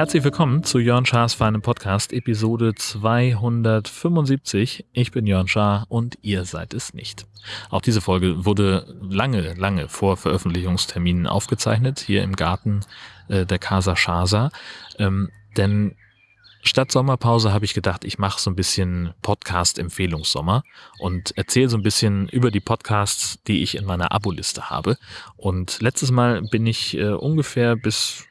Herzlich willkommen zu Jörn Schars Feinem Podcast, Episode 275. Ich bin Jörn Schaar und ihr seid es nicht. Auch diese Folge wurde lange, lange vor Veröffentlichungsterminen aufgezeichnet, hier im Garten äh, der Casa Schasa. Ähm, denn statt Sommerpause habe ich gedacht, ich mache so ein bisschen Podcast-Empfehlungssommer und erzähle so ein bisschen über die Podcasts, die ich in meiner Abo-Liste habe. Und letztes Mal bin ich äh, ungefähr bis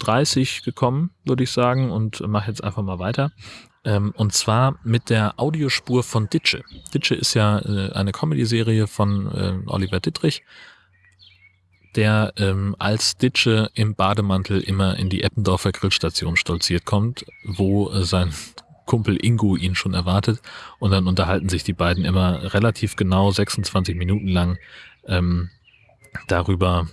30 gekommen, würde ich sagen, und mache jetzt einfach mal weiter. Ähm, und zwar mit der Audiospur von Ditsche. Ditsche ist ja äh, eine Comedy-Serie von äh, Oliver Dittrich, der ähm, als Ditsche im Bademantel immer in die Eppendorfer Grillstation stolziert kommt, wo äh, sein Kumpel Ingo ihn schon erwartet. Und dann unterhalten sich die beiden immer relativ genau 26 Minuten lang ähm, darüber,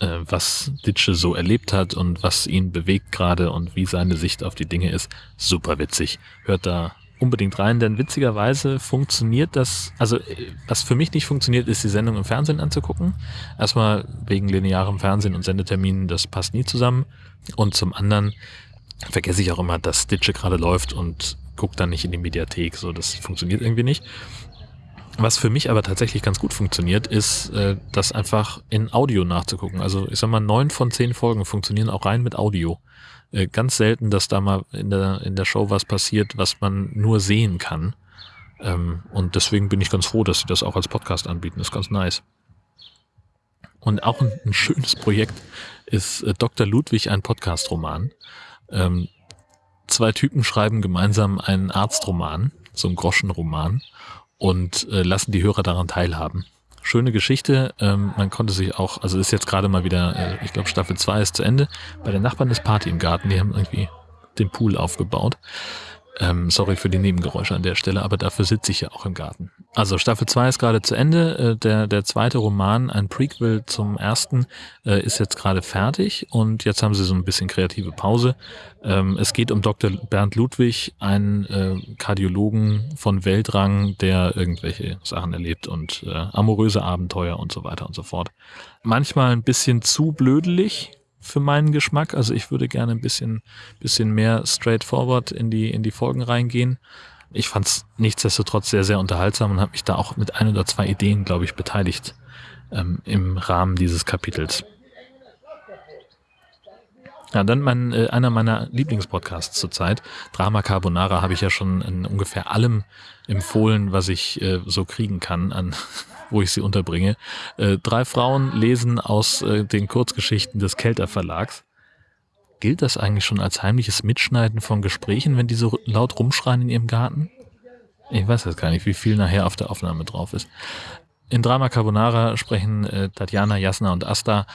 äh, was Ditsche so erlebt hat und was ihn bewegt gerade und wie seine Sicht auf die Dinge ist. Super witzig. Hört da unbedingt rein, denn witzigerweise funktioniert das, also äh, was für mich nicht funktioniert, ist die Sendung im Fernsehen anzugucken. Erstmal wegen linearem Fernsehen und Sendeterminen, das passt nie zusammen. Und zum anderen vergesse ich auch immer, dass Ditsche gerade läuft und gucke dann nicht in die Mediathek. So, das funktioniert irgendwie nicht. Was für mich aber tatsächlich ganz gut funktioniert, ist, äh, das einfach in Audio nachzugucken. Also ich sag mal, neun von zehn Folgen funktionieren auch rein mit Audio. Äh, ganz selten, dass da mal in der, in der Show was passiert, was man nur sehen kann. Ähm, und deswegen bin ich ganz froh, dass sie das auch als Podcast anbieten. ist ganz nice. Und auch ein, ein schönes Projekt ist äh, Dr. Ludwig, ein Podcast-Roman. Ähm, zwei Typen schreiben gemeinsam einen Arztroman, so einen Groschenroman und äh, lassen die Hörer daran teilhaben. Schöne Geschichte. Ähm, man konnte sich auch, also ist jetzt gerade mal wieder, äh, ich glaube Staffel 2 ist zu Ende. Bei den Nachbarn ist Party im Garten, die haben irgendwie den Pool aufgebaut. Ähm, sorry für die Nebengeräusche an der Stelle, aber dafür sitze ich ja auch im Garten. Also Staffel 2 ist gerade zu Ende. Äh, der, der zweite Roman, ein Prequel zum ersten, äh, ist jetzt gerade fertig und jetzt haben sie so ein bisschen kreative Pause. Ähm, es geht um Dr. Bernd Ludwig, einen äh, Kardiologen von Weltrang, der irgendwelche Sachen erlebt und äh, amoröse Abenteuer und so weiter und so fort. Manchmal ein bisschen zu blödelig, für meinen Geschmack. Also ich würde gerne ein bisschen, bisschen mehr straightforward in die, in die Folgen reingehen. Ich fand es nichtsdestotrotz sehr, sehr unterhaltsam und habe mich da auch mit ein oder zwei Ideen, glaube ich, beteiligt ähm, im Rahmen dieses Kapitels. Ja, dann mein, äh, einer meiner Lieblingspodcasts zurzeit, Drama Carbonara, habe ich ja schon in ungefähr allem empfohlen, was ich äh, so kriegen kann an wo ich sie unterbringe. Äh, drei Frauen lesen aus äh, den Kurzgeschichten des Kelter Verlags. Gilt das eigentlich schon als heimliches Mitschneiden von Gesprächen, wenn die so laut rumschreien in ihrem Garten? Ich weiß jetzt gar nicht, wie viel nachher auf der Aufnahme drauf ist. In Drama Carbonara sprechen äh, Tatjana, Jasna und Asta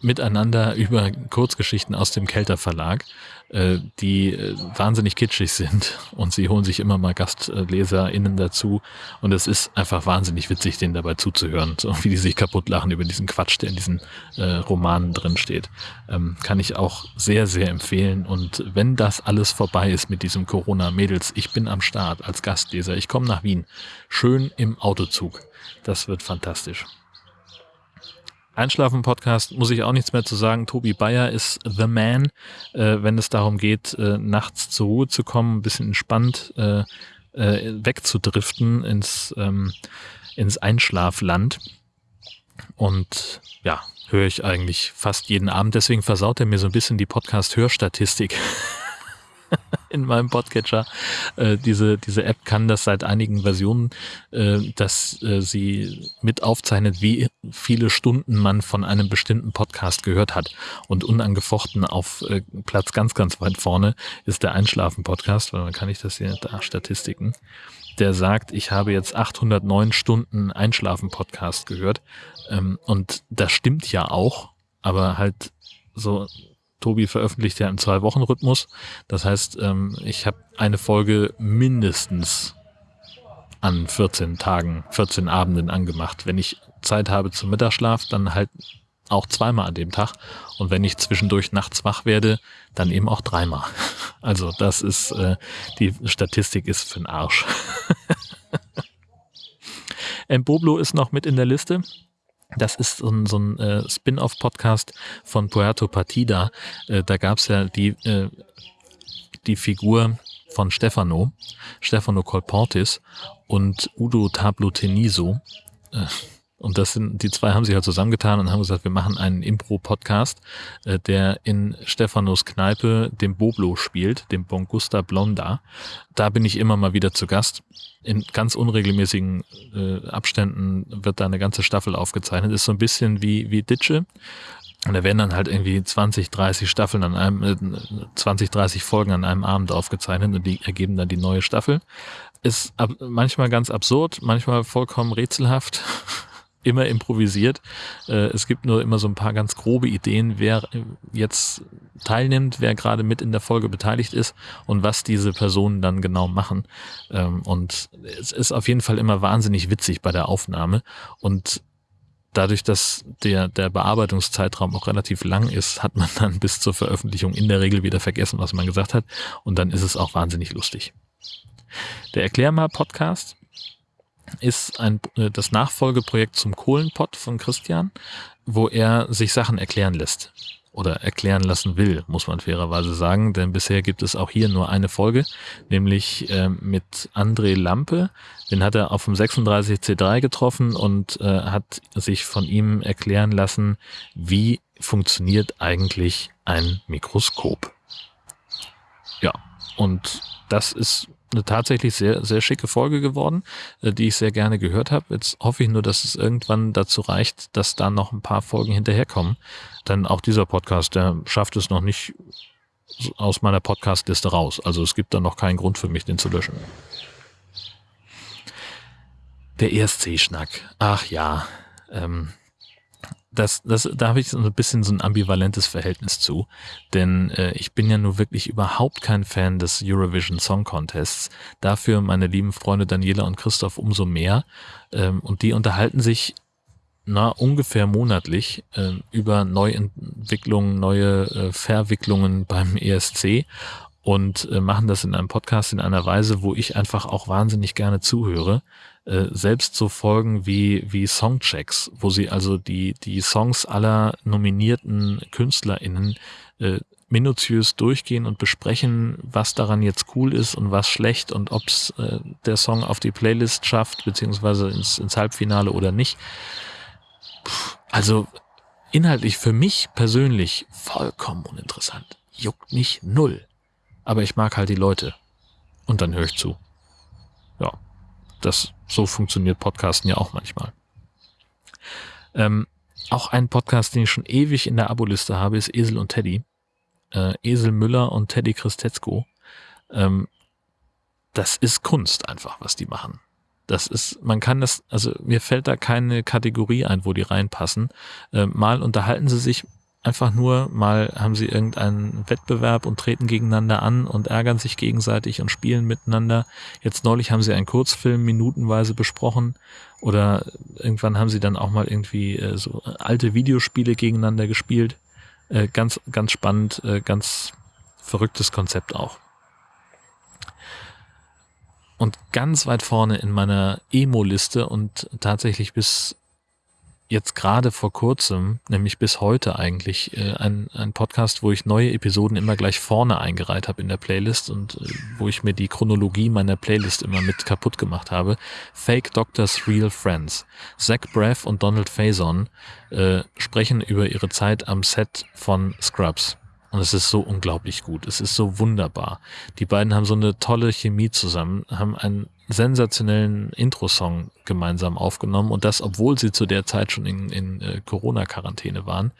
miteinander über Kurzgeschichten aus dem Kelter Verlag, äh, die äh, wahnsinnig kitschig sind und sie holen sich immer mal GastleserInnen dazu und es ist einfach wahnsinnig witzig, denen dabei zuzuhören, so wie die sich kaputt lachen über diesen Quatsch, der in diesen äh, Romanen drin steht. Ähm, kann ich auch sehr, sehr empfehlen und wenn das alles vorbei ist mit diesem Corona-Mädels, ich bin am Start als Gastleser, ich komme nach Wien, schön im Autozug. Das wird fantastisch. Einschlafen-Podcast muss ich auch nichts mehr zu sagen. Tobi Bayer ist the man, äh, wenn es darum geht, äh, nachts zur Ruhe zu kommen, ein bisschen entspannt äh, äh, wegzudriften ins, ähm, ins Einschlafland. Und ja, höre ich eigentlich fast jeden Abend. Deswegen versaut er mir so ein bisschen die Podcast-Hörstatistik. in meinem Podcatcher. Äh, diese, diese App kann das seit einigen Versionen, äh, dass äh, sie mit aufzeichnet, wie viele Stunden man von einem bestimmten Podcast gehört hat. Und unangefochten auf äh, Platz ganz, ganz weit vorne ist der Einschlafen-Podcast, weil dann kann ich das hier da Statistiken. Der sagt, ich habe jetzt 809 Stunden Einschlafen-Podcast gehört. Ähm, und das stimmt ja auch, aber halt so Tobi veröffentlicht ja im Zwei-Wochen-Rhythmus. Das heißt, ähm, ich habe eine Folge mindestens an 14 Tagen, 14 Abenden angemacht. Wenn ich Zeit habe zum Mittagsschlaf, dann halt auch zweimal an dem Tag. Und wenn ich zwischendurch nachts wach werde, dann eben auch dreimal. Also das ist, äh, die Statistik ist für den Arsch. Mboblo ist noch mit in der Liste. Das ist so ein, so ein äh, Spin-off-Podcast von Puerto Partida. Äh, da gab's ja die, äh, die Figur von Stefano, Stefano Colportis und Udo Tablo Teniso. Äh, und das sind, die zwei haben sich halt zusammengetan und haben gesagt, wir machen einen Impro-Podcast, äh, der in Stefanos Kneipe dem Boblo spielt, dem Bongusta Blonda. Da bin ich immer mal wieder zu Gast. In ganz unregelmäßigen äh, Abständen wird da eine ganze Staffel aufgezeichnet. Ist so ein bisschen wie, wie Ditsche. Und da werden dann halt irgendwie 20, 30 Staffeln an einem, äh, 20, 30 Folgen an einem Abend aufgezeichnet und die ergeben dann die neue Staffel. Ist ab, manchmal ganz absurd, manchmal vollkommen rätselhaft immer improvisiert. Äh, es gibt nur immer so ein paar ganz grobe Ideen, wer jetzt teilnimmt, wer gerade mit in der Folge beteiligt ist und was diese Personen dann genau machen. Ähm, und es ist auf jeden Fall immer wahnsinnig witzig bei der Aufnahme und dadurch, dass der, der Bearbeitungszeitraum auch relativ lang ist, hat man dann bis zur Veröffentlichung in der Regel wieder vergessen, was man gesagt hat. Und dann ist es auch wahnsinnig lustig. Der Erklär mal Podcast ist ein, äh, das Nachfolgeprojekt zum Kohlenpott von Christian, wo er sich Sachen erklären lässt oder erklären lassen will, muss man fairerweise sagen, denn bisher gibt es auch hier nur eine Folge, nämlich äh, mit André Lampe. Den hat er auf dem 36C3 getroffen und äh, hat sich von ihm erklären lassen, wie funktioniert eigentlich ein Mikroskop. Ja, und das ist eine tatsächlich sehr, sehr schicke Folge geworden, äh, die ich sehr gerne gehört habe. Jetzt hoffe ich nur, dass es irgendwann dazu reicht, dass da noch ein paar Folgen hinterherkommen. Denn auch dieser Podcast, der schafft es noch nicht aus meiner Podcastliste raus. Also es gibt da noch keinen Grund für mich, den zu löschen. Der ESC-Schnack. Ach ja. Ähm, das, das, da habe ich so ein bisschen so ein ambivalentes Verhältnis zu, denn äh, ich bin ja nur wirklich überhaupt kein Fan des Eurovision Song Contests. Dafür meine lieben Freunde Daniela und Christoph umso mehr ähm, und die unterhalten sich na ungefähr monatlich äh, über Neuentwicklungen, neue äh, Verwicklungen beim ESC und äh, machen das in einem Podcast in einer Weise, wo ich einfach auch wahnsinnig gerne zuhöre. Äh, selbst so Folgen wie, wie Songchecks, wo sie also die, die Songs aller nominierten KünstlerInnen äh, minutiös durchgehen und besprechen, was daran jetzt cool ist und was schlecht und ob es äh, der Song auf die Playlist schafft, beziehungsweise ins, ins Halbfinale oder nicht. Puh, also inhaltlich für mich persönlich vollkommen uninteressant. Juckt mich null. Aber ich mag halt die Leute. Und dann höre ich zu. Ja, das so funktioniert Podcasten ja auch manchmal. Ähm, auch ein Podcast, den ich schon ewig in der Aboliste habe, ist Esel und Teddy. Äh, Esel Müller und Teddy Christetzko. Ähm, das ist Kunst einfach, was die machen. Das ist, man kann das, also mir fällt da keine Kategorie ein, wo die reinpassen. Äh, mal unterhalten sie sich einfach nur, mal haben sie irgendeinen Wettbewerb und treten gegeneinander an und ärgern sich gegenseitig und spielen miteinander. Jetzt neulich haben sie einen Kurzfilm minutenweise besprochen oder irgendwann haben sie dann auch mal irgendwie äh, so alte Videospiele gegeneinander gespielt. Äh, ganz, ganz spannend, äh, ganz verrücktes Konzept auch. Und ganz weit vorne in meiner Emo-Liste und tatsächlich bis jetzt gerade vor kurzem, nämlich bis heute eigentlich, äh, ein, ein Podcast, wo ich neue Episoden immer gleich vorne eingereiht habe in der Playlist und äh, wo ich mir die Chronologie meiner Playlist immer mit kaputt gemacht habe. Fake Doctors Real Friends. Zach Braff und Donald Faison äh, sprechen über ihre Zeit am Set von Scrubs. Und es ist so unglaublich gut. Es ist so wunderbar. Die beiden haben so eine tolle Chemie zusammen, haben einen sensationellen Intro-Song gemeinsam aufgenommen und das, obwohl sie zu der Zeit schon in, in äh, Corona-Quarantäne waren.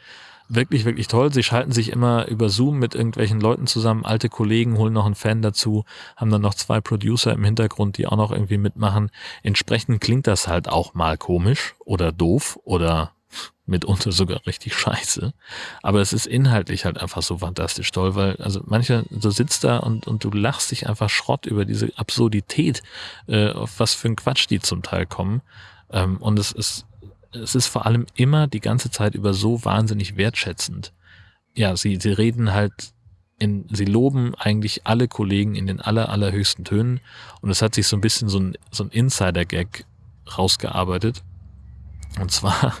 Wirklich, wirklich toll. Sie schalten sich immer über Zoom mit irgendwelchen Leuten zusammen, alte Kollegen, holen noch einen Fan dazu, haben dann noch zwei Producer im Hintergrund, die auch noch irgendwie mitmachen. Entsprechend klingt das halt auch mal komisch oder doof oder mitunter sogar richtig scheiße. Aber es ist inhaltlich halt einfach so fantastisch toll, weil also mancher, du sitzt da und, und du lachst dich einfach Schrott über diese Absurdität, äh, auf was für ein Quatsch die zum Teil kommen. Ähm, und es ist es ist vor allem immer die ganze Zeit über so wahnsinnig wertschätzend. Ja, sie, sie reden halt in, sie loben eigentlich alle Kollegen in den aller, allerhöchsten Tönen und es hat sich so ein bisschen so ein, so ein Insider-Gag rausgearbeitet. Und zwar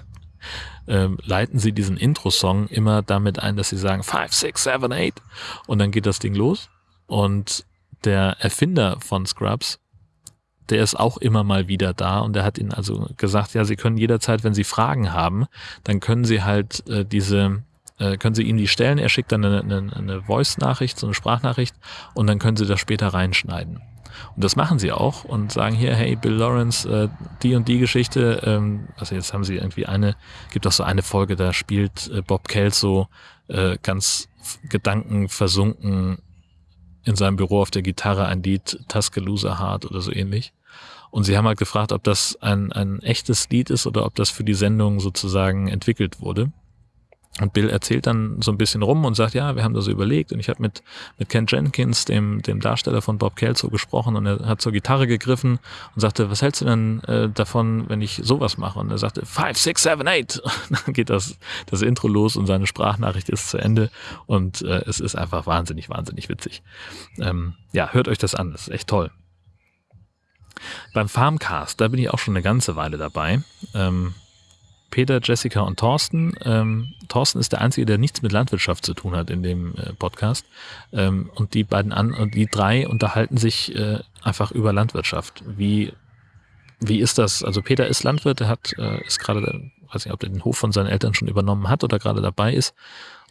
ähm, leiten sie diesen Intro-Song immer damit ein, dass sie sagen 5, 6, 7, 8 und dann geht das Ding los. Und der Erfinder von Scrubs der ist auch immer mal wieder da. Und der hat ihnen also gesagt, ja, sie können jederzeit, wenn sie Fragen haben, dann können sie halt äh, diese, äh, können sie ihm die stellen, er schickt dann eine, eine, eine Voice-Nachricht, so eine Sprachnachricht. Und dann können sie das später reinschneiden. Und das machen sie auch und sagen hier, hey, Bill Lawrence, äh, die und die Geschichte, ähm, also jetzt haben sie irgendwie eine, gibt auch so eine Folge, da spielt äh, Bob Kelso äh, ganz gedankenversunken in seinem Büro auf der Gitarre ein Lied Tuscaloosa Heart oder so ähnlich. Und sie haben halt gefragt, ob das ein, ein echtes Lied ist oder ob das für die Sendung sozusagen entwickelt wurde. Und Bill erzählt dann so ein bisschen rum und sagt, ja, wir haben das überlegt und ich habe mit, mit Ken Jenkins, dem, dem Darsteller von Bob Kelso, gesprochen und er hat zur Gitarre gegriffen und sagte, was hältst du denn äh, davon, wenn ich sowas mache? Und er sagte, five, six, seven, eight. Und dann geht das, das Intro los und seine Sprachnachricht ist zu Ende und äh, es ist einfach wahnsinnig, wahnsinnig witzig. Ähm, ja, hört euch das an, das ist echt toll. Beim Farmcast, da bin ich auch schon eine ganze Weile dabei. Ähm, Peter, Jessica und Thorsten. Ähm, Thorsten ist der Einzige, der nichts mit Landwirtschaft zu tun hat in dem äh, Podcast. Ähm, und die beiden an und die drei unterhalten sich äh, einfach über Landwirtschaft. Wie, wie ist das? Also Peter ist Landwirt, er hat, äh, ist gerade, weiß nicht, ob er den Hof von seinen Eltern schon übernommen hat oder gerade dabei ist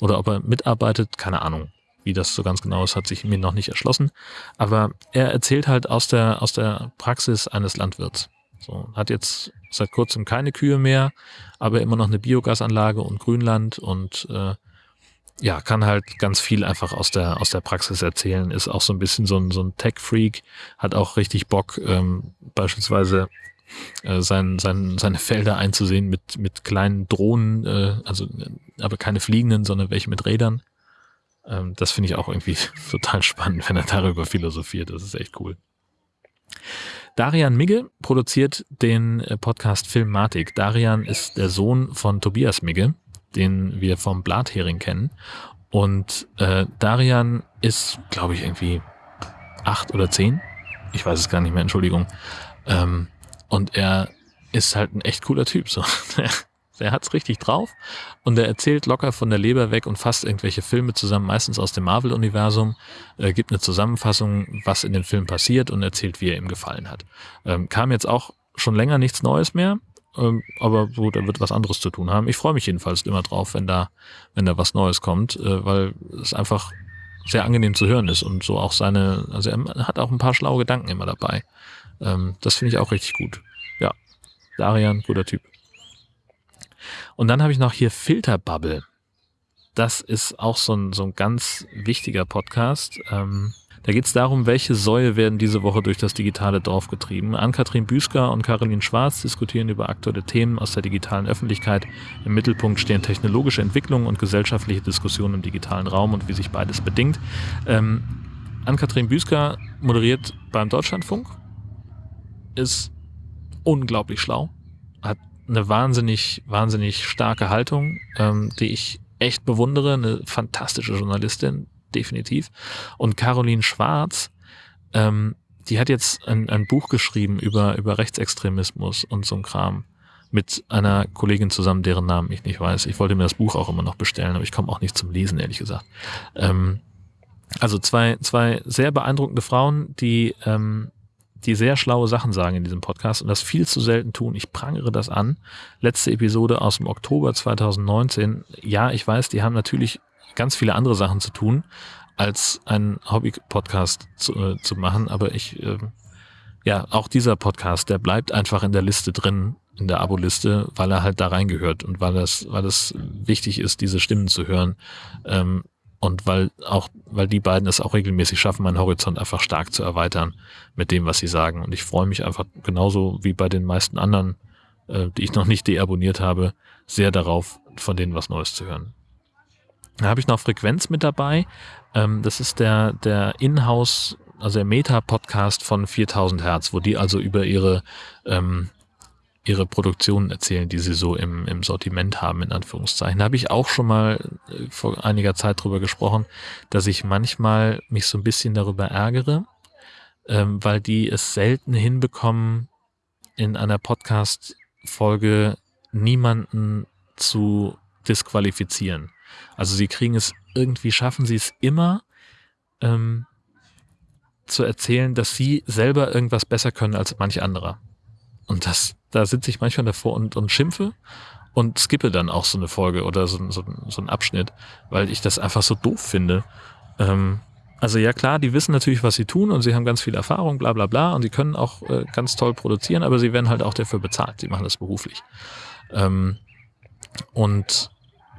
oder ob er mitarbeitet, keine Ahnung. Wie das so ganz genau ist, hat sich mir noch nicht erschlossen. Aber er erzählt halt aus der, aus der Praxis eines Landwirts. So, hat jetzt seit kurzem keine Kühe mehr, aber immer noch eine Biogasanlage und Grünland und äh, ja, kann halt ganz viel einfach aus der, aus der Praxis erzählen, ist auch so ein bisschen so ein, so ein Tech-Freak, hat auch richtig Bock, ähm, beispielsweise äh, sein, sein, seine Felder einzusehen mit, mit kleinen Drohnen, äh, also aber keine fliegenden, sondern welche mit Rädern. Ähm, das finde ich auch irgendwie total spannend, wenn er darüber philosophiert. Das ist echt cool. Darian Migge produziert den äh, Podcast Filmatik. Darian ist der Sohn von Tobias Migge, den wir vom Blathering kennen. Und äh, Darian ist, glaube ich, irgendwie acht oder zehn. Ich weiß es gar nicht mehr, Entschuldigung. Ähm, und er ist halt ein echt cooler Typ. So. Der hat's richtig drauf und er erzählt locker von der Leber weg und fasst irgendwelche Filme zusammen, meistens aus dem Marvel-Universum, äh, gibt eine Zusammenfassung, was in den Filmen passiert und erzählt, wie er ihm gefallen hat. Ähm, kam jetzt auch schon länger nichts Neues mehr, ähm, aber gut, er wird was anderes zu tun haben. Ich freue mich jedenfalls immer drauf, wenn da, wenn da was Neues kommt, äh, weil es einfach sehr angenehm zu hören ist und so auch seine, also er hat auch ein paar schlaue Gedanken immer dabei. Ähm, das finde ich auch richtig gut. Ja, Darian, guter Typ. Und dann habe ich noch hier Filterbubble. Das ist auch so ein, so ein ganz wichtiger Podcast. Ähm, da geht es darum, welche Säue werden diese Woche durch das digitale Dorf getrieben. Ann-Kathrin Büsker und Caroline Schwarz diskutieren über aktuelle Themen aus der digitalen Öffentlichkeit. Im Mittelpunkt stehen technologische Entwicklungen und gesellschaftliche Diskussionen im digitalen Raum und wie sich beides bedingt. Ähm, Ann-Kathrin Büsker moderiert beim Deutschlandfunk, ist unglaublich schlau, hat eine wahnsinnig, wahnsinnig starke Haltung, ähm, die ich echt bewundere, eine fantastische Journalistin, definitiv. Und Caroline Schwarz, ähm, die hat jetzt ein, ein Buch geschrieben über, über Rechtsextremismus und so ein Kram mit einer Kollegin zusammen, deren Namen ich nicht weiß. Ich wollte mir das Buch auch immer noch bestellen, aber ich komme auch nicht zum Lesen, ehrlich gesagt. Ähm, also zwei, zwei sehr beeindruckende Frauen, die ähm, die sehr schlaue Sachen sagen in diesem Podcast und das viel zu selten tun. Ich prangere das an. Letzte Episode aus dem Oktober 2019. Ja, ich weiß, die haben natürlich ganz viele andere Sachen zu tun, als einen Hobby-Podcast zu, äh, zu machen, aber ich, äh, ja, auch dieser Podcast, der bleibt einfach in der Liste drin, in der Abo-Liste, weil er halt da reingehört und weil das, weil es wichtig ist, diese Stimmen zu hören. Ähm, und weil auch, weil die beiden es auch regelmäßig schaffen, meinen Horizont einfach stark zu erweitern mit dem, was sie sagen. Und ich freue mich einfach genauso wie bei den meisten anderen, äh, die ich noch nicht deabonniert habe, sehr darauf, von denen was Neues zu hören. Da habe ich noch Frequenz mit dabei. Ähm, das ist der, der Inhouse, also der Meta-Podcast von 4000 Hertz, wo die also über ihre ähm, ihre Produktionen erzählen, die sie so im, im Sortiment haben, in Anführungszeichen. Da habe ich auch schon mal äh, vor einiger Zeit drüber gesprochen, dass ich manchmal mich so ein bisschen darüber ärgere, ähm, weil die es selten hinbekommen, in einer Podcast-Folge niemanden zu disqualifizieren. Also sie kriegen es irgendwie, schaffen sie es immer, ähm, zu erzählen, dass sie selber irgendwas besser können als manche anderer. Und das, da sitze ich manchmal davor und, und schimpfe und skippe dann auch so eine Folge oder so, so, so einen Abschnitt, weil ich das einfach so doof finde. Ähm, also ja klar, die wissen natürlich, was sie tun und sie haben ganz viel Erfahrung, bla bla bla und sie können auch äh, ganz toll produzieren, aber sie werden halt auch dafür bezahlt. Sie machen das beruflich. Ähm, und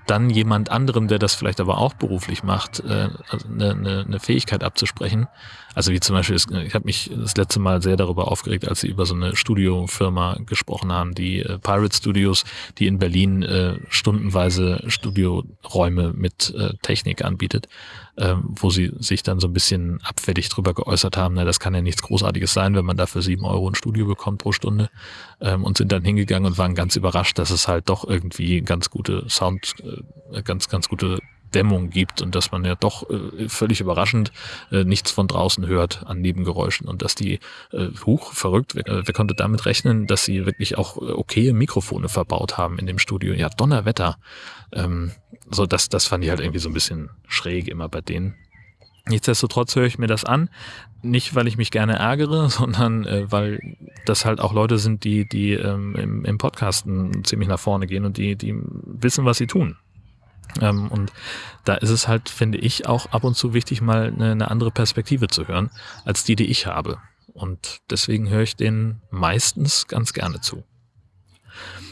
dann jemand anderem, der das vielleicht aber auch beruflich macht, äh, also eine, eine, eine Fähigkeit abzusprechen. Also wie zum Beispiel, ich habe mich das letzte Mal sehr darüber aufgeregt, als sie über so eine Studiofirma gesprochen haben, die äh, Pirate Studios, die in Berlin äh, stundenweise Studioräume mit äh, Technik anbietet, äh, wo sie sich dann so ein bisschen abfällig drüber geäußert haben, na, das kann ja nichts Großartiges sein, wenn man dafür sieben Euro ein Studio bekommt pro Stunde ähm, und sind dann hingegangen und waren ganz überrascht, dass es halt doch irgendwie ganz gute Sound, äh, ganz, ganz gute Dämmung gibt und dass man ja doch äh, völlig überraschend äh, nichts von draußen hört an Nebengeräuschen und dass die äh, hoch verrückt, wer, wer konnte damit rechnen, dass sie wirklich auch äh, okaye Mikrofone verbaut haben in dem Studio. Ja, Donnerwetter. Ähm, so, das, das fand ich halt irgendwie so ein bisschen schräg immer bei denen. Nichtsdestotrotz höre ich mir das an, nicht weil ich mich gerne ärgere, sondern äh, weil das halt auch Leute sind, die, die ähm, im, im Podcasten ziemlich nach vorne gehen und die, die wissen, was sie tun. Ähm, und da ist es halt, finde ich, auch ab und zu wichtig, mal eine, eine andere Perspektive zu hören, als die, die ich habe. Und deswegen höre ich denen meistens ganz gerne zu.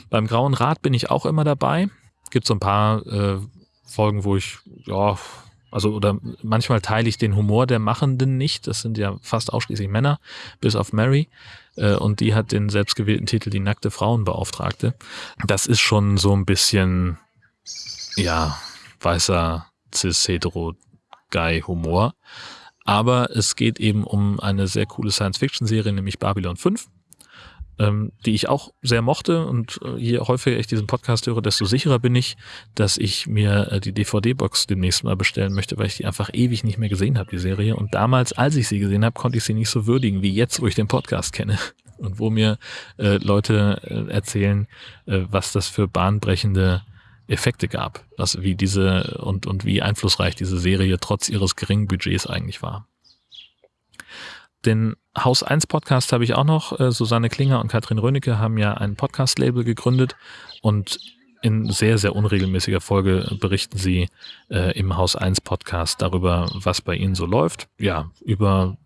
Beim Grauen Rad bin ich auch immer dabei. Gibt so ein paar äh, Folgen, wo ich, ja, also oder manchmal teile ich den Humor der Machenden nicht. Das sind ja fast ausschließlich Männer, bis auf Mary. Äh, und die hat den selbstgewählten Titel Die nackte Frauenbeauftragte. Das ist schon so ein bisschen ja, weißer Cis-Hetero-Guy-Humor. Aber es geht eben um eine sehr coole Science-Fiction-Serie, nämlich Babylon 5, ähm, die ich auch sehr mochte. Und äh, je häufiger ich diesen Podcast höre, desto sicherer bin ich, dass ich mir äh, die DVD-Box demnächst mal bestellen möchte, weil ich die einfach ewig nicht mehr gesehen habe, die Serie. Und damals, als ich sie gesehen habe, konnte ich sie nicht so würdigen wie jetzt, wo ich den Podcast kenne. Und wo mir äh, Leute äh, erzählen, äh, was das für bahnbrechende Effekte gab, was wie diese und, und wie einflussreich diese Serie trotz ihres geringen Budgets eigentlich war. Den Haus 1 Podcast habe ich auch noch. Äh, Susanne Klinger und Katrin Rönecke haben ja ein Podcast-Label gegründet und in sehr, sehr unregelmäßiger Folge berichten sie äh, im Haus 1 Podcast darüber, was bei ihnen so läuft. Ja, über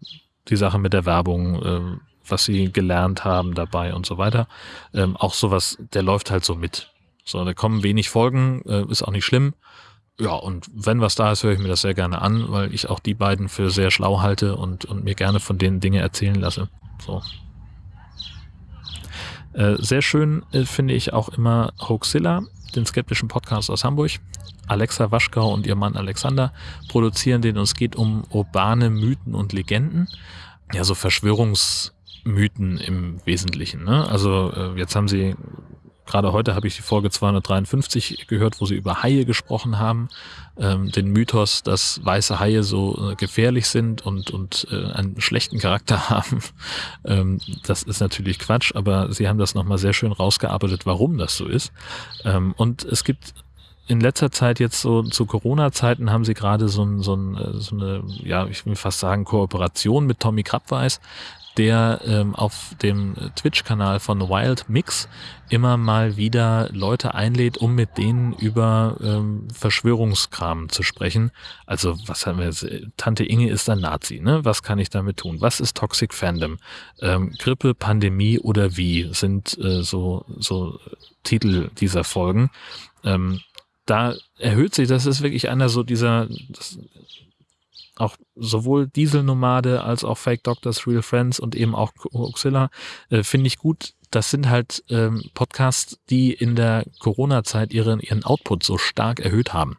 die Sache mit der Werbung, äh, was sie gelernt haben dabei und so weiter. Ähm, auch sowas, der läuft halt so mit. So, da kommen wenig Folgen, äh, ist auch nicht schlimm. Ja, und wenn was da ist, höre ich mir das sehr gerne an, weil ich auch die beiden für sehr schlau halte und, und mir gerne von denen Dinge erzählen lasse. So. Äh, sehr schön äh, finde ich auch immer Hoaxilla, den skeptischen Podcast aus Hamburg. Alexa Waschkau und ihr Mann Alexander produzieren den und es geht um urbane Mythen und Legenden. Ja, so Verschwörungsmythen im Wesentlichen. Ne? Also jetzt haben sie Gerade heute habe ich die Folge 253 gehört, wo sie über Haie gesprochen haben, ähm, den Mythos, dass weiße Haie so äh, gefährlich sind und, und äh, einen schlechten Charakter haben. Ähm, das ist natürlich Quatsch, aber sie haben das nochmal sehr schön rausgearbeitet, warum das so ist. Ähm, und es gibt in letzter Zeit jetzt so zu Corona-Zeiten haben sie gerade so, ein, so, ein, äh, so eine, ja, ich will fast sagen, Kooperation mit Tommy Krabweis, der ähm, auf dem Twitch-Kanal von Wild Mix immer mal wieder Leute einlädt, um mit denen über ähm, Verschwörungskram zu sprechen. Also was haben wir jetzt? Tante Inge ist ein Nazi, ne? Was kann ich damit tun? Was ist Toxic Fandom? Ähm, Grippe, Pandemie oder wie sind äh, so, so Titel dieser Folgen. Ähm, da erhöht sich, das ist wirklich einer so dieser, das, auch sowohl Dieselnomade als auch Fake Doctors, Real Friends und eben auch Oxilla äh, finde ich gut. Das sind halt ähm, Podcasts, die in der Corona-Zeit ihren, ihren Output so stark erhöht haben.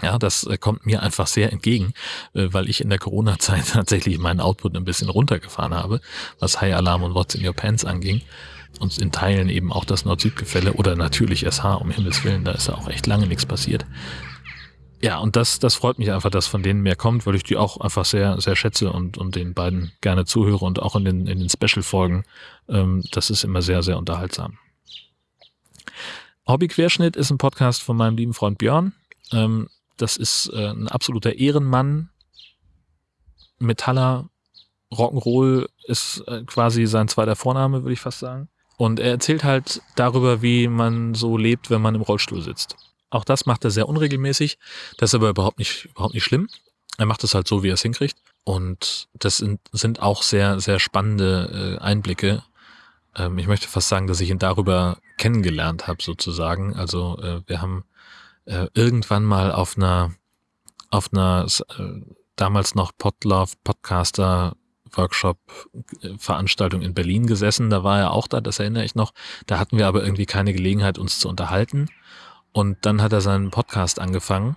Ja, das äh, kommt mir einfach sehr entgegen, äh, weil ich in der Corona-Zeit tatsächlich meinen Output ein bisschen runtergefahren habe, was High Alarm und What's in Your Pants anging. und in Teilen eben auch das Nord-Süd-Gefälle oder natürlich SH, um Himmels Willen, da ist ja auch echt lange nichts passiert. Ja, und das, das freut mich einfach, dass von denen mehr kommt, weil ich die auch einfach sehr, sehr schätze und, und den beiden gerne zuhöre und auch in den, in den Special-Folgen. Ähm, das ist immer sehr, sehr unterhaltsam. Hobby-Querschnitt ist ein Podcast von meinem lieben Freund Björn. Ähm, das ist äh, ein absoluter Ehrenmann. Metaller, Rock'n'Roll ist äh, quasi sein zweiter Vorname, würde ich fast sagen. Und er erzählt halt darüber, wie man so lebt, wenn man im Rollstuhl sitzt. Auch das macht er sehr unregelmäßig. Das ist aber überhaupt nicht, überhaupt nicht schlimm. Er macht es halt so, wie er es hinkriegt. Und das sind, sind auch sehr, sehr spannende äh, Einblicke. Ähm, ich möchte fast sagen, dass ich ihn darüber kennengelernt habe, sozusagen. Also äh, wir haben äh, irgendwann mal auf einer, auf einer äh, damals noch Podlove Podcaster Workshop äh, Veranstaltung in Berlin gesessen. Da war er auch da, das erinnere ich noch. Da hatten wir aber irgendwie keine Gelegenheit, uns zu unterhalten. Und dann hat er seinen Podcast angefangen.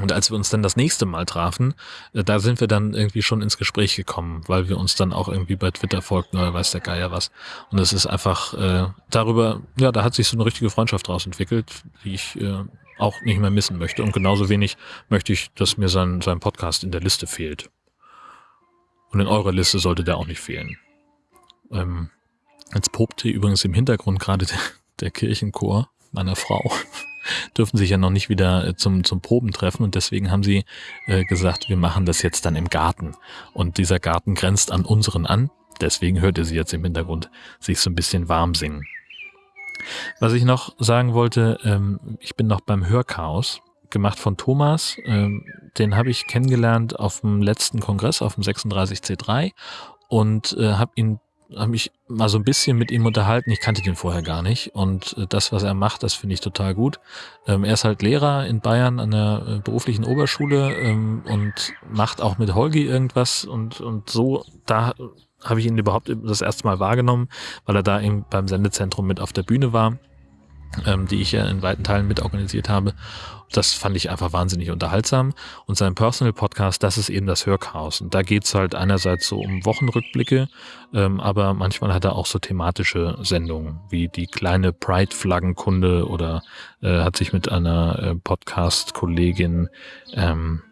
Und als wir uns dann das nächste Mal trafen, äh, da sind wir dann irgendwie schon ins Gespräch gekommen, weil wir uns dann auch irgendwie bei Twitter folgten oder weiß der Geier was. Und es ist einfach äh, darüber, ja, da hat sich so eine richtige Freundschaft draus entwickelt, die ich äh, auch nicht mehr missen möchte. Und genauso wenig möchte ich, dass mir sein, sein Podcast in der Liste fehlt. Und in eurer Liste sollte der auch nicht fehlen. Ähm, jetzt popte übrigens im Hintergrund gerade der, der Kirchenchor meiner Frau dürfen sich ja noch nicht wieder äh, zum, zum Proben treffen und deswegen haben sie äh, gesagt, wir machen das jetzt dann im Garten. Und dieser Garten grenzt an unseren an, deswegen hört ihr sie jetzt im Hintergrund sich so ein bisschen warm singen. Was ich noch sagen wollte, ähm, ich bin noch beim Hörchaos, gemacht von Thomas. Ähm, den habe ich kennengelernt auf dem letzten Kongress, auf dem 36C3 und äh, habe ihn habe mich mal so ein bisschen mit ihm unterhalten. Ich kannte den vorher gar nicht. Und äh, das, was er macht, das finde ich total gut. Ähm, er ist halt Lehrer in Bayern an der äh, beruflichen Oberschule ähm, und macht auch mit Holgi irgendwas. Und, und so, da habe ich ihn überhaupt das erste Mal wahrgenommen, weil er da eben beim Sendezentrum mit auf der Bühne war ähm, die ich ja in weiten Teilen mitorganisiert habe. Das fand ich einfach wahnsinnig unterhaltsam. Und sein Personal Podcast, das ist eben das Hörchaos. Und da geht's halt einerseits so um Wochenrückblicke, ähm, aber manchmal hat er auch so thematische Sendungen, wie die kleine Pride-Flaggenkunde oder äh, hat sich mit einer äh, Podcast-Kollegin, ähm,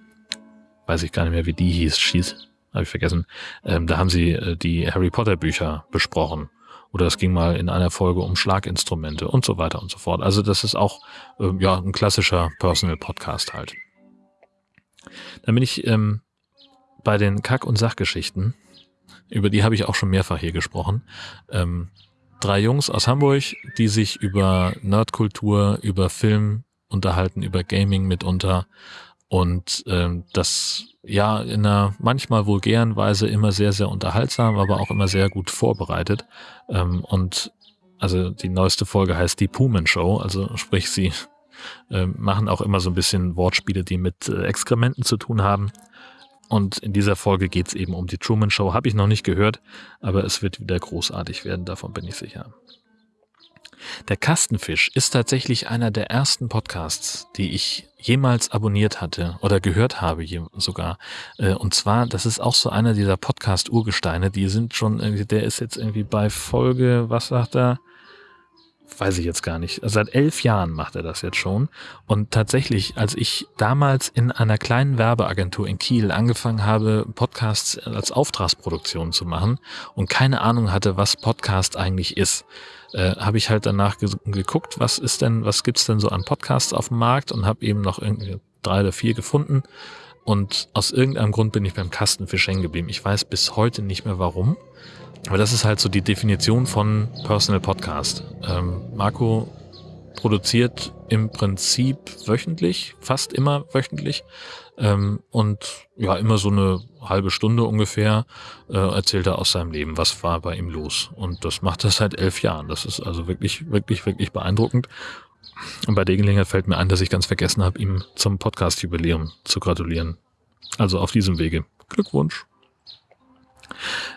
weiß ich gar nicht mehr, wie die hieß, schieß, habe ich vergessen, ähm, da haben sie äh, die Harry Potter Bücher besprochen. Oder es ging mal in einer Folge um Schlaginstrumente und so weiter und so fort. Also das ist auch äh, ja ein klassischer Personal Podcast halt. Dann bin ich ähm, bei den Kack- und Sachgeschichten. Über die habe ich auch schon mehrfach hier gesprochen. Ähm, drei Jungs aus Hamburg, die sich über Nerdkultur, über Film unterhalten, über Gaming mitunter und ähm, das ja in einer manchmal vulgären Weise immer sehr, sehr unterhaltsam, aber auch immer sehr gut vorbereitet. Ähm, und also die neueste Folge heißt die Pumen Show, also sprich sie äh, machen auch immer so ein bisschen Wortspiele, die mit äh, Exkrementen zu tun haben. Und in dieser Folge geht's eben um die Truman Show. Habe ich noch nicht gehört, aber es wird wieder großartig werden, davon bin ich sicher. Der Kastenfisch ist tatsächlich einer der ersten Podcasts, die ich jemals abonniert hatte oder gehört habe sogar. Äh, und zwar, das ist auch so einer dieser Podcast-Urgesteine, die sind schon, der ist jetzt irgendwie bei Folge, was sagt er? weiß ich jetzt gar nicht. Seit elf Jahren macht er das jetzt schon. Und tatsächlich, als ich damals in einer kleinen Werbeagentur in Kiel angefangen habe, Podcasts als Auftragsproduktion zu machen und keine Ahnung hatte, was Podcast eigentlich ist, äh, habe ich halt danach ge geguckt, was ist denn, was gibt's denn so an Podcasts auf dem Markt und habe eben noch irgendwie drei oder vier gefunden. Und aus irgendeinem Grund bin ich beim Kastenfisch hängen geblieben. Ich weiß bis heute nicht mehr warum. Aber das ist halt so die Definition von Personal Podcast. Ähm, Marco produziert im Prinzip wöchentlich, fast immer wöchentlich. Ähm, und ja, immer so eine halbe Stunde ungefähr äh, erzählt er aus seinem Leben, was war bei ihm los. Und das macht er seit elf Jahren. Das ist also wirklich, wirklich, wirklich beeindruckend. Und bei der Gelegenheit fällt mir ein, dass ich ganz vergessen habe, ihm zum Podcast-Jubiläum zu gratulieren. Also auf diesem Wege. Glückwunsch.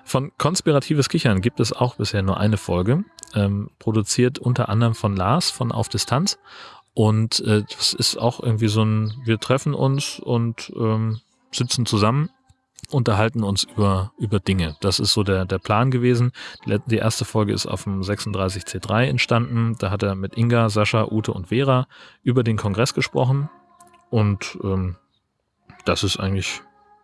Von Konspiratives Kichern gibt es auch bisher nur eine Folge, ähm, produziert unter anderem von Lars von Auf Distanz. Und äh, das ist auch irgendwie so ein, wir treffen uns und ähm, sitzen zusammen, unterhalten uns über, über Dinge. Das ist so der, der Plan gewesen. Die erste Folge ist auf dem 36C3 entstanden. Da hat er mit Inga, Sascha, Ute und Vera über den Kongress gesprochen. Und ähm, das ist eigentlich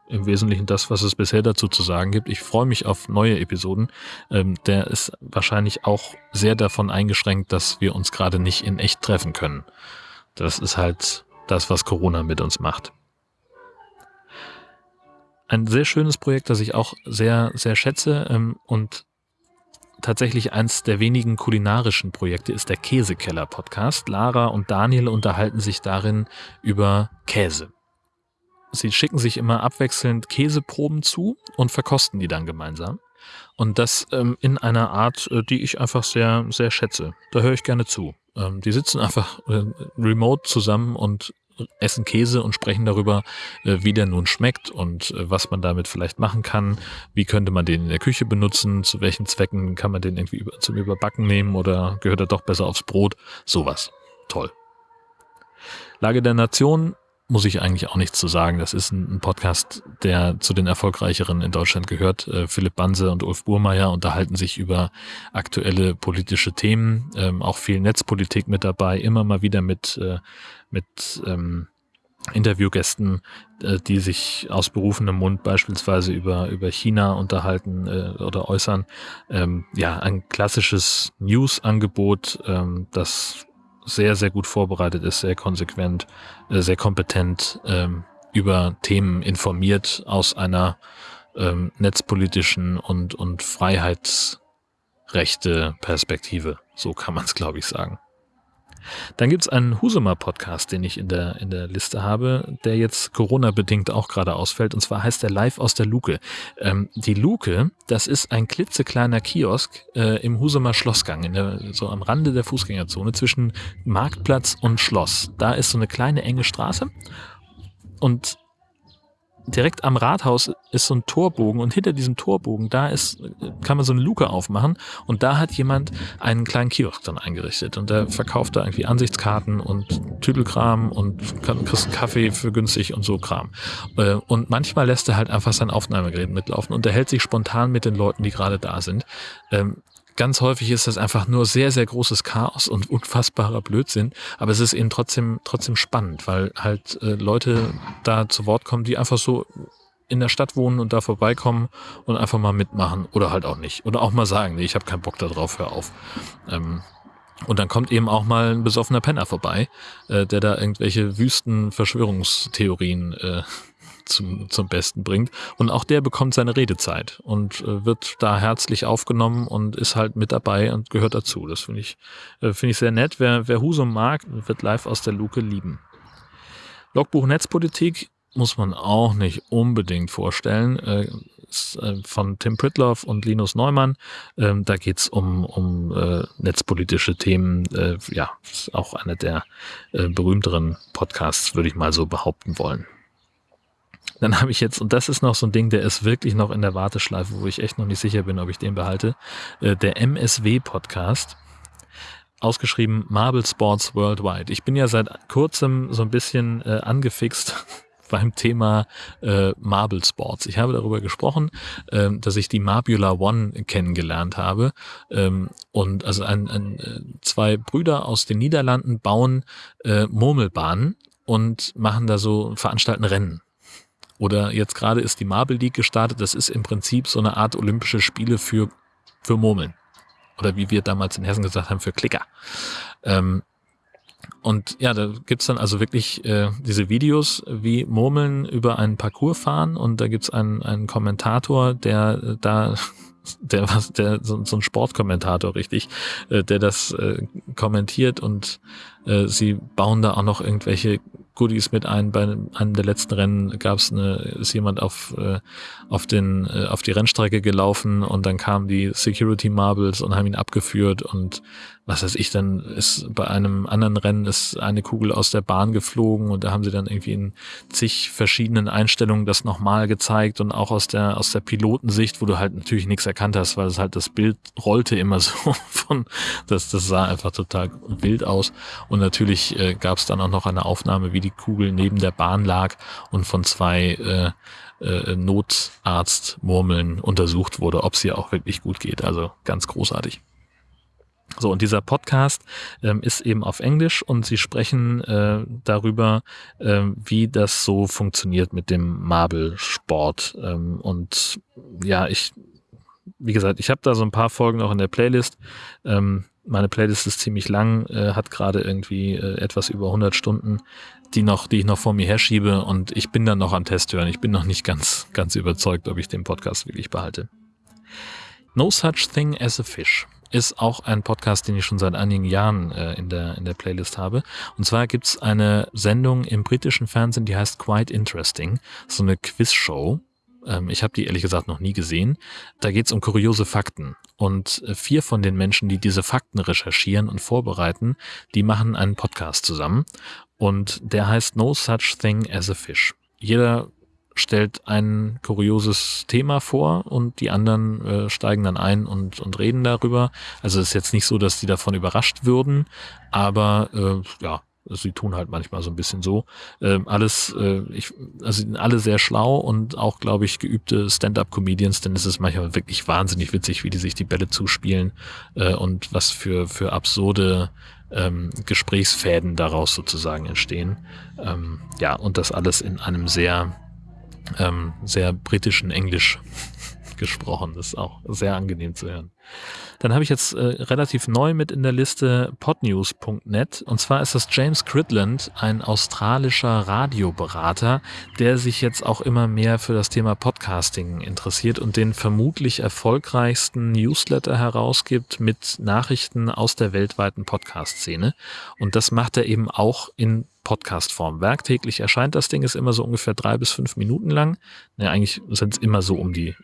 im Wesentlichen das, was es bisher dazu zu sagen gibt. Ich freue mich auf neue Episoden. Ähm, der ist wahrscheinlich auch sehr davon eingeschränkt, dass wir uns gerade nicht in echt treffen können. Das ist halt das, was Corona mit uns macht. Ein sehr schönes Projekt, das ich auch sehr, sehr schätze ähm, und tatsächlich eins der wenigen kulinarischen Projekte ist der Käsekeller Podcast. Lara und Daniel unterhalten sich darin über Käse. Sie schicken sich immer abwechselnd Käseproben zu und verkosten die dann gemeinsam. Und das ähm, in einer Art, äh, die ich einfach sehr, sehr schätze. Da höre ich gerne zu. Ähm, die sitzen einfach äh, remote zusammen und essen Käse und sprechen darüber, äh, wie der nun schmeckt und äh, was man damit vielleicht machen kann. Wie könnte man den in der Küche benutzen? Zu welchen Zwecken kann man den irgendwie über, zum Überbacken nehmen oder gehört er doch besser aufs Brot? Sowas. Toll. Lage der Nation muss ich eigentlich auch nichts zu sagen. Das ist ein, Podcast, der zu den erfolgreicheren in Deutschland gehört. Äh, Philipp Banse und Ulf Burmeier unterhalten sich über aktuelle politische Themen, ähm, auch viel Netzpolitik mit dabei, immer mal wieder mit, äh, mit ähm, Interviewgästen, äh, die sich aus berufenem Mund beispielsweise über, über China unterhalten oder äußern. Ähm, ja, ein klassisches News-Angebot, das sehr, sehr gut vorbereitet ist, sehr konsequent, äh, sehr kompetent ähm, über Themen informiert aus einer ähm, netzpolitischen und, und Freiheitsrechte Perspektive. So kann man es, glaube ich, sagen. Dann gibt's einen Husumer-Podcast, den ich in der, in der Liste habe, der jetzt Corona-bedingt auch gerade ausfällt. Und zwar heißt der Live aus der Luke. Ähm, die Luke, das ist ein klitzekleiner Kiosk äh, im Husumer Schlossgang, in der, so am Rande der Fußgängerzone zwischen Marktplatz und Schloss. Da ist so eine kleine enge Straße. Und direkt am Rathaus ist so ein Torbogen und hinter diesem Torbogen, da ist, kann man so eine Luke aufmachen und da hat jemand einen kleinen Kiosk dann eingerichtet und der verkauft da irgendwie Ansichtskarten und Tüdelkram und kriegst einen Kaffee für günstig und so Kram. Äh, und manchmal lässt er halt einfach sein Aufnahmegerät mitlaufen und er hält sich spontan mit den Leuten, die gerade da sind. Ganz häufig ist das einfach nur sehr, sehr großes Chaos und unfassbarer Blödsinn. Aber es ist eben trotzdem, trotzdem spannend, weil halt äh, Leute da zu Wort kommen, die einfach so in der Stadt wohnen und da vorbeikommen und einfach mal mitmachen oder halt auch nicht. Oder auch mal sagen, nee, ich habe keinen Bock da drauf, hör auf. Ähm, und dann kommt eben auch mal ein besoffener Penner vorbei, äh, der da irgendwelche wüsten Verschwörungstheorien äh, zum, zum Besten bringt. Und auch der bekommt seine Redezeit und äh, wird da herzlich aufgenommen und ist halt mit dabei und gehört dazu. Das finde ich, äh, finde ich sehr nett. Wer, wer Husum mag, wird live aus der Luke lieben. Logbuch Netzpolitik muss man auch nicht unbedingt vorstellen. Äh, äh von Tim Pritloff und Linus Neumann. Ähm, da geht's um, um äh, netzpolitische Themen. Äh, ja, ist auch einer der äh, berühmteren Podcasts, würde ich mal so behaupten wollen. Dann habe ich jetzt, und das ist noch so ein Ding, der ist wirklich noch in der Warteschleife, wo ich echt noch nicht sicher bin, ob ich den behalte, äh, der MSW-Podcast ausgeschrieben Marble Sports Worldwide. Ich bin ja seit kurzem so ein bisschen äh, angefixt beim Thema äh, Marble Sports. Ich habe darüber gesprochen, äh, dass ich die Marbula One kennengelernt habe. Ähm, und also ein, ein, äh, zwei Brüder aus den Niederlanden bauen äh, Murmelbahnen und machen da so, veranstalten Rennen. Oder jetzt gerade ist die Marble League gestartet. Das ist im Prinzip so eine Art Olympische Spiele für, für Murmeln. Oder wie wir damals in Hessen gesagt haben, für Klicker. Ähm, und ja, da gibt's dann also wirklich äh, diese Videos, wie Murmeln über einen Parcours fahren und da gibt's einen, einen Kommentator, der äh, da der was der so, so ein Sportkommentator richtig, äh, der das äh, kommentiert und äh, sie bauen da auch noch irgendwelche Goodies mit ein. Bei einem der letzten Rennen gab es eine, ist jemand auf, äh, auf, den, äh, auf die Rennstrecke gelaufen und dann kamen die Security Marbles und haben ihn abgeführt und was weiß ich, dann ist bei einem anderen Rennen ist eine Kugel aus der Bahn geflogen und da haben sie dann irgendwie in zig verschiedenen Einstellungen das nochmal gezeigt und auch aus der, aus der Pilotensicht, wo du halt natürlich nichts erkannt hast, weil es halt das Bild rollte immer so von, das, das sah einfach total wild aus. Und natürlich äh, gab es dann auch noch eine Aufnahme, wie die Kugel neben der Bahn lag und von zwei äh, äh, Notarztmurmeln untersucht wurde, ob sie auch wirklich gut geht. Also ganz großartig. So, und dieser Podcast ähm, ist eben auf Englisch und sie sprechen äh, darüber, äh, wie das so funktioniert mit dem Marble-Sport. Ähm, und ja, ich, wie gesagt, ich habe da so ein paar Folgen auch in der Playlist. Ähm, meine Playlist ist ziemlich lang, äh, hat gerade irgendwie äh, etwas über 100 Stunden, die noch, die ich noch vor mir herschiebe und ich bin dann noch am Test hören. Ich bin noch nicht ganz, ganz überzeugt, ob ich den Podcast wirklich behalte. No Such Thing as a Fish ist auch ein Podcast, den ich schon seit einigen Jahren äh, in, der, in der Playlist habe. Und zwar gibt's eine Sendung im britischen Fernsehen, die heißt Quite Interesting, so eine Quizshow. Ähm, ich habe die ehrlich gesagt noch nie gesehen. Da geht's um kuriose Fakten. Und äh, vier von den Menschen, die diese Fakten recherchieren und vorbereiten, die machen einen Podcast zusammen. Und der heißt No Such Thing as a Fish. Jeder stellt ein kurioses Thema vor und die anderen äh, steigen dann ein und, und reden darüber. Also es ist jetzt nicht so, dass die davon überrascht würden, aber äh, ja, sie tun halt manchmal so ein bisschen so. Ähm, alles, äh, ich, also sind alle sehr schlau und auch, glaube ich, geübte Stand-up-Comedians, denn es ist manchmal wirklich wahnsinnig witzig, wie die sich die Bälle zuspielen äh, und was für, für absurde ähm, Gesprächsfäden daraus sozusagen entstehen. Ähm, ja, und das alles in einem sehr ähm, sehr britischen Englisch gesprochen. Das ist auch sehr angenehm zu hören. Dann habe ich jetzt äh, relativ neu mit in der Liste podnews.net und zwar ist das James Cridland, ein australischer Radioberater, der sich jetzt auch immer mehr für das Thema Podcasting interessiert und den vermutlich erfolgreichsten Newsletter herausgibt mit Nachrichten aus der weltweiten Podcast-Szene. Und das macht er eben auch in Podcast-Form. Werktäglich erscheint das Ding, ist immer so ungefähr drei bis fünf Minuten lang. Ne, eigentlich sind es immer so um die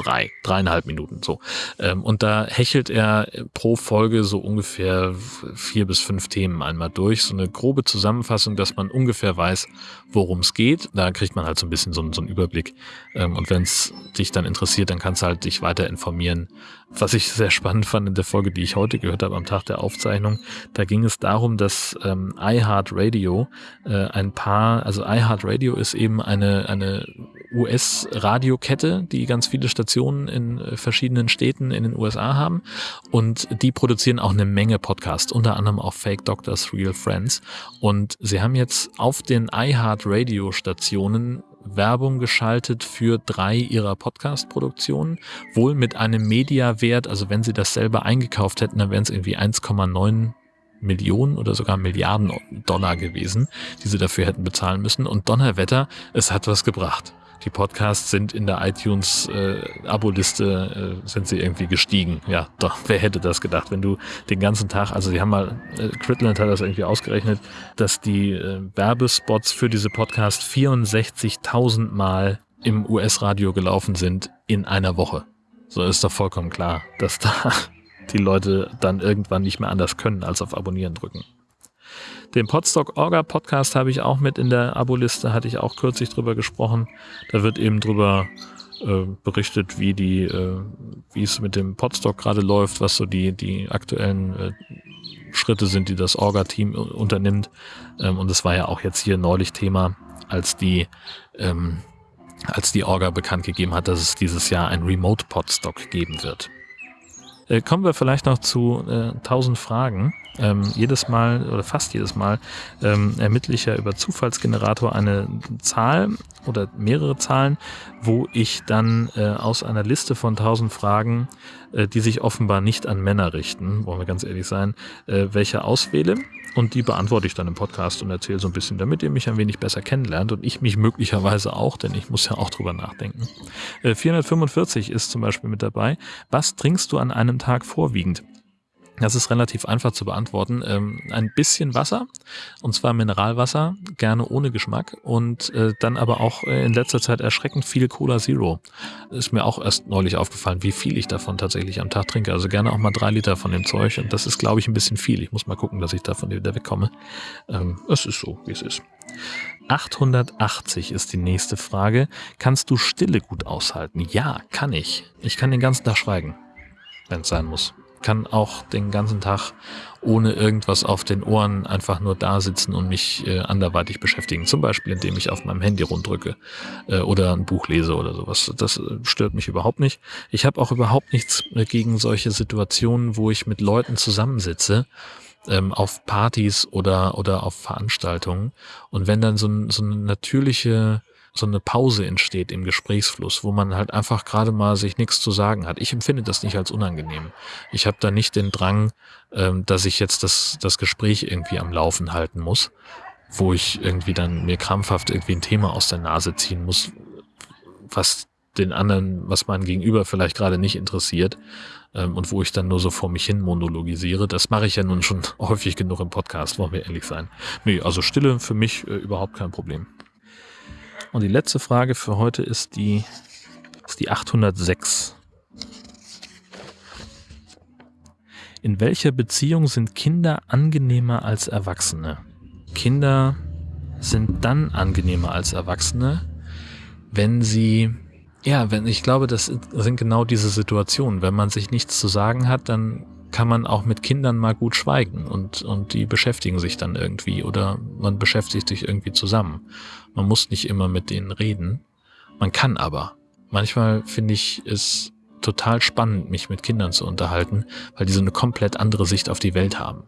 drei, dreieinhalb Minuten so. Ähm, und da hechelt er pro Folge so ungefähr vier bis fünf Themen einmal durch. So eine grobe Zusammenfassung, dass man ungefähr weiß, worum es geht. Da kriegt man halt so ein bisschen so, so einen Überblick. Ähm, und wenn es dich dann interessiert, dann kannst du halt dich weiter informieren. Was ich sehr spannend fand in der Folge, die ich heute gehört habe am Tag der Aufzeichnung, da ging es darum, dass ähm, iHeartRadio äh, ein paar, also iHeartRadio ist eben eine, eine US-Radiokette, die ganz viele Stationen in äh, verschiedenen Städten in den USA haben. Und die produzieren auch eine Menge Podcasts, unter anderem auch Fake Doctors, Real Friends. Und sie haben jetzt auf den iHeart-Radio-Stationen Werbung geschaltet für drei ihrer Podcast-Produktionen, wohl mit einem Media-Wert, also wenn sie das selber eingekauft hätten, dann wären es irgendwie 1,9 Millionen oder sogar Milliarden Dollar gewesen, die sie dafür hätten bezahlen müssen. Und Donnerwetter, es hat was gebracht die Podcasts sind in der iTunes äh, Abo-Liste äh, sind sie irgendwie gestiegen. Ja, doch, wer hätte das gedacht, wenn du den ganzen Tag, also die haben mal, äh, Critland hat das irgendwie ausgerechnet, dass die äh, Werbespots für diese Podcasts 64.000 Mal im US-Radio gelaufen sind in einer Woche. So ist doch vollkommen klar, dass da die Leute dann irgendwann nicht mehr anders können, als auf Abonnieren drücken. Den Podstock Orga Podcast habe ich auch mit in der Abo-Liste, hatte ich auch kürzlich drüber gesprochen. Da wird eben drüber äh, berichtet, wie die, äh, wie es mit dem Podstock gerade läuft, was so die, die aktuellen äh, Schritte sind, die das Orga-Team unternimmt. Ähm, und es war ja auch jetzt hier neulich Thema, als die, ähm, als die Orga bekannt gegeben hat, dass es dieses Jahr ein Remote Podstock geben wird. Äh, kommen wir vielleicht noch zu äh, 1000 Fragen. Ähm, jedes Mal oder fast jedes Mal ähm, ermittle ich ja über Zufallsgenerator eine Zahl oder mehrere Zahlen, wo ich dann äh, aus einer Liste von 1000 Fragen, äh, die sich offenbar nicht an Männer richten, wollen wir ganz ehrlich sein, äh, welche auswähle. Und die beantworte ich dann im Podcast und erzähle so ein bisschen, damit ihr mich ein wenig besser kennenlernt und ich mich möglicherweise auch, denn ich muss ja auch drüber nachdenken. Äh, 445 ist zum Beispiel mit dabei. Was trinkst du an einem Tag vorwiegend? Das ist relativ einfach zu beantworten. Ähm, ein bisschen Wasser, und zwar Mineralwasser, gerne ohne Geschmack und äh, dann aber auch äh, in letzter Zeit erschreckend viel Cola Zero. Ist mir auch erst neulich aufgefallen, wie viel ich davon tatsächlich am Tag trinke. Also gerne auch mal drei Liter von dem Zeug und das ist, glaube ich, ein bisschen viel. Ich muss mal gucken, dass ich davon wieder wegkomme. Ähm, es ist so, wie es ist. 880 ist die nächste Frage. Kannst du Stille gut aushalten? Ja, kann ich. Ich kann den ganzen Tag schweigen, wenn es sein muss kann auch den ganzen Tag ohne irgendwas auf den Ohren einfach nur da sitzen und mich äh, anderweitig beschäftigen. Zum Beispiel, indem ich auf meinem Handy runddrücke äh, oder ein Buch lese oder sowas. Das äh, stört mich überhaupt nicht. Ich habe auch überhaupt nichts gegen solche Situationen, wo ich mit Leuten zusammensitze ähm, auf Partys oder oder auf Veranstaltungen und wenn dann so, ein, so eine natürliche so eine Pause entsteht im Gesprächsfluss, wo man halt einfach gerade mal sich nichts zu sagen hat. Ich empfinde das nicht als unangenehm. Ich habe da nicht den Drang, ähm, dass ich jetzt das, das Gespräch irgendwie am Laufen halten muss, wo ich irgendwie dann mir krampfhaft irgendwie ein Thema aus der Nase ziehen muss, was den anderen, was mein Gegenüber vielleicht gerade nicht interessiert ähm, und wo ich dann nur so vor mich hin monologisiere. Das mache ich ja nun schon häufig genug im Podcast, wollen wir ehrlich sein. Nee, also Stille für mich äh, überhaupt kein Problem. Und die letzte Frage für heute ist die, ist die 806. In welcher Beziehung sind Kinder angenehmer als Erwachsene? Kinder sind dann angenehmer als Erwachsene, wenn sie, ja, wenn ich glaube, das sind genau diese Situationen. Wenn man sich nichts zu sagen hat, dann kann man auch mit Kindern mal gut schweigen und, und die beschäftigen sich dann irgendwie oder man beschäftigt sich irgendwie zusammen. Man muss nicht immer mit denen reden. Man kann aber. Manchmal finde ich es total spannend, mich mit Kindern zu unterhalten, weil die so eine komplett andere Sicht auf die Welt haben,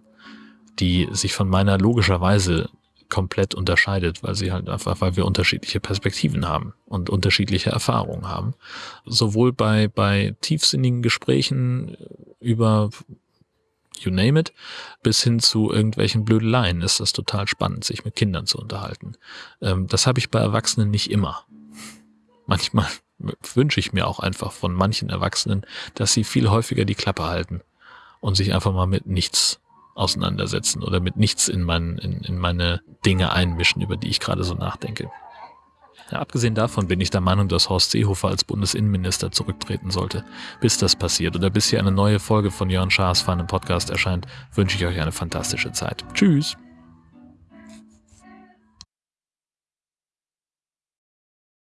die sich von meiner logischerweise komplett unterscheidet, weil sie halt einfach, weil wir unterschiedliche Perspektiven haben und unterschiedliche Erfahrungen haben. Sowohl bei, bei tiefsinnigen Gesprächen über you name it, bis hin zu irgendwelchen Blödeleien ist das total spannend, sich mit Kindern zu unterhalten. Ähm, das habe ich bei Erwachsenen nicht immer. Manchmal wünsche ich mir auch einfach von manchen Erwachsenen, dass sie viel häufiger die Klappe halten und sich einfach mal mit nichts auseinandersetzen oder mit nichts in, mein, in, in meine Dinge einmischen, über die ich gerade so nachdenke. Ja, abgesehen davon bin ich der Meinung, dass Horst Seehofer als Bundesinnenminister zurücktreten sollte. Bis das passiert oder bis hier eine neue Folge von Jörn Schaas Fun im Podcast erscheint, wünsche ich euch eine fantastische Zeit. Tschüss!